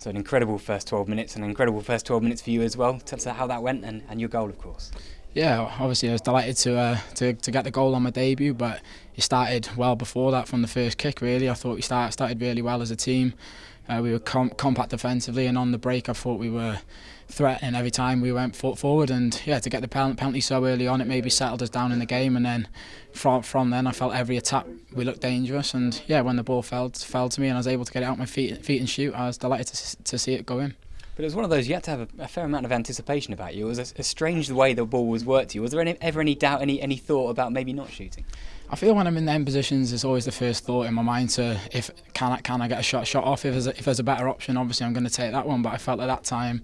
So an incredible first 12 minutes, an incredible first 12 minutes for you as well. Tell us how that went and, and your goal, of course. Yeah, obviously I was delighted to, uh, to to get the goal on my debut, but it started well before that from the first kick. Really, I thought we started started really well as a team. Uh, we were com compact defensively, and on the break, I thought we were threatening every time we went forward. And yeah, to get the penalty so early on, it maybe settled us down in the game. And then from from then, I felt every attack we looked dangerous. And yeah, when the ball fell fell to me and I was able to get it out my feet feet and shoot, I was delighted to to see it go in. But it was one of those you had to have a, a fair amount of anticipation about you. It was a, a, strange the way the ball was worked to you. Was there any, ever any doubt, any any thought about maybe not shooting? I feel when I'm in them positions, it's always the first thought in my mind to if can I can I get a shot shot off. If there's a, if there's a better option, obviously I'm going to take that one. But I felt at that time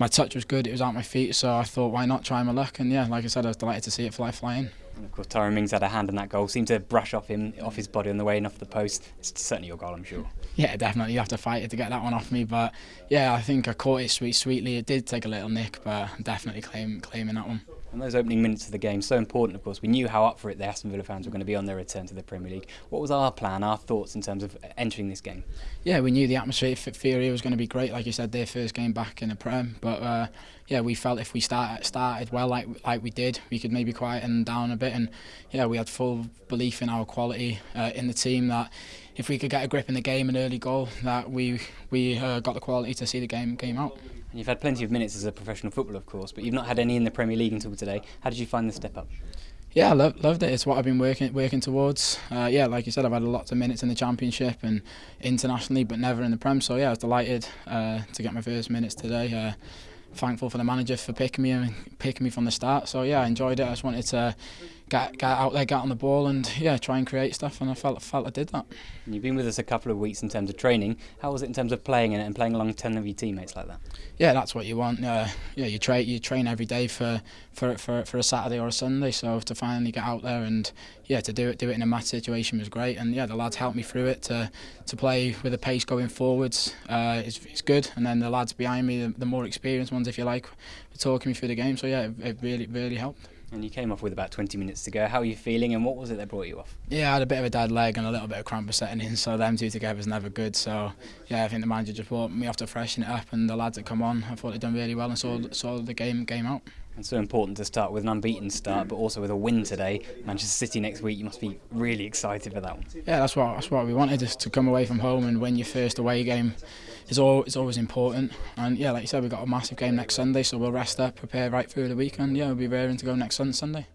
my touch was good. It was out my feet, so I thought why not try my luck? And yeah, like I said, I was delighted to see it fly flying. And of course, Tyrone Mings had a hand in that goal. Seemed to brush off him, off his body on the way and off the post. It's certainly your goal, I'm sure. Yeah, definitely. You have to fight it to get that one off me. But yeah, I think I caught it sweet, sweetly. It did take a little nick, but I'm definitely claim, claiming that one. And those opening minutes of the game, so important, of course. We knew how up for it the Aston Villa fans were going to be on their return to the Premier League. What was our plan, our thoughts in terms of entering this game? Yeah, we knew the atmosphere here was going to be great. Like you said, their first game back in the Prem. But uh, yeah, we felt if we start, started well like like we did, we could maybe quieten down a bit. And yeah, we had full belief in our quality uh, in the team that if we could get a grip in the game, an early goal, that we we uh, got the quality to see the game game out. And you've had plenty of minutes as a professional footballer, of course, but you've not had any in the Premier League until today. How did you find the step up? Yeah, I love, loved it. It's what I've been working working towards. Uh, yeah, like you said, I've had lots of minutes in the Championship and internationally, but never in the Prem. So yeah, I was delighted uh, to get my first minutes today. Uh, thankful for the manager for picking me and picking me from the start. So yeah, I enjoyed it. I just wanted to get get out there, get on the ball, and yeah, try and create stuff. And I felt felt I did that. And you've been with us a couple of weeks in terms of training. How was it in terms of playing in it and playing along ten of your teammates like that? Yeah, that's what you want. Uh, yeah, you train you train every day for, for for for a Saturday or a Sunday. So to finally get out there and yeah, to do it do it in a match situation was great. And yeah, the lads helped me through it to to play with a pace going forwards. Uh, it's, it's good. And then the lads behind me, the, the more experienced ones, if you like, were talking me through the game. So yeah, it, it really really helped. And you came off with about 20 minutes to go. How are you feeling and what was it that brought you off? Yeah, I had a bit of a dead leg and a little bit of cramp setting in, so them two together is never good. So, yeah, I think the manager just brought me off to freshen it up and the lads that come on, I thought they'd done really well and saw, saw the game game out. And so important to start with an unbeaten start, but also with a win today. Manchester City next week, you must be really excited for that one. Yeah, that's what, that's what we wanted, just to come away from home and win your first away game. Is all it's always important. And yeah, like you said, we've got a massive game next Sunday, so we'll rest up, prepare right through the weekend. Yeah, we'll be raring to go next Sunday.